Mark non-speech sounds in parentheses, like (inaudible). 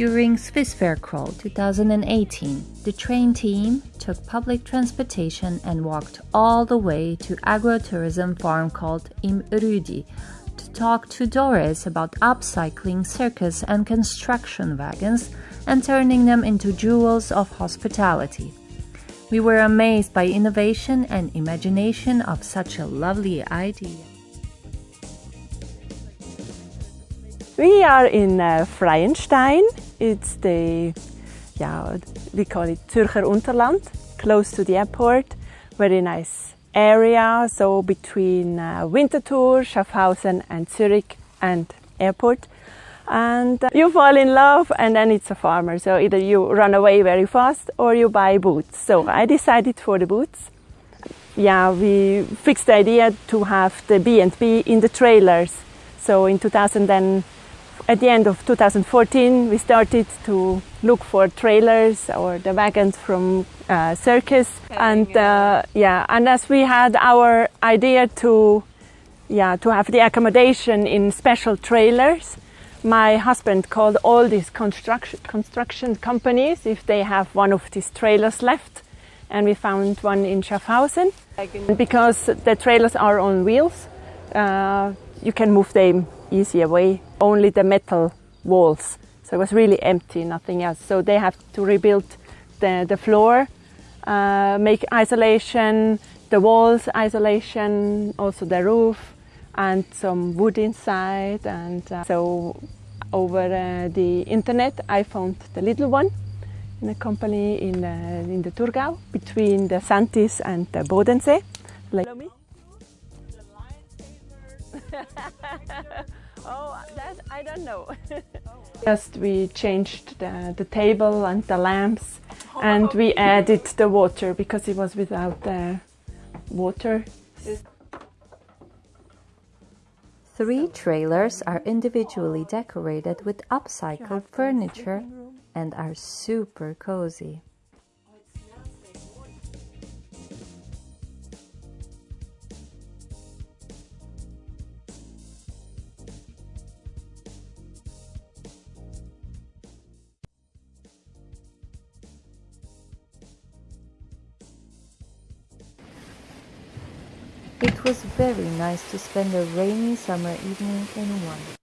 During Swiss Fair Crawl 2018, the train team took public transportation and walked all the way to agrotourism farm called Im Rüdi to talk to Doris about upcycling circus and construction wagons and turning them into jewels of hospitality. We were amazed by innovation and imagination of such a lovely idea. We are in uh, Freienstein. It's the, yeah, we call it Zürcher Unterland, close to the airport. Very nice area, so between uh, Winterthur, Schaffhausen and Zurich and airport. And uh, you fall in love and then it's a farmer. So either you run away very fast or you buy boots. So I decided for the boots. Yeah, we fixed the idea to have the B&B in the trailers. So in 2000 then at the end of 2014, we started to look for trailers or the wagons from uh, circus, and uh, yeah, and as we had our idea to, yeah, to have the accommodation in special trailers, my husband called all these construction construction companies if they have one of these trailers left, and we found one in Schaffhausen. Because the trailers are on wheels, uh, you can move them easy away. Only the metal walls. So it was really empty, nothing else. So they have to rebuild the, the floor, uh, make isolation, the walls isolation, also the roof, and some wood inside. And uh, so over uh, the internet, I found the little one in a company in, uh, in the Thurgau between the Säntis and the Bodensee. Like (laughs) oh, that I don't know. (laughs) Just we changed the, the table and the lamps and we (laughs) added the water because it was without the water. Three trailers are individually decorated with upcycled furniture and are super cozy. It was very nice to spend a rainy summer evening in one.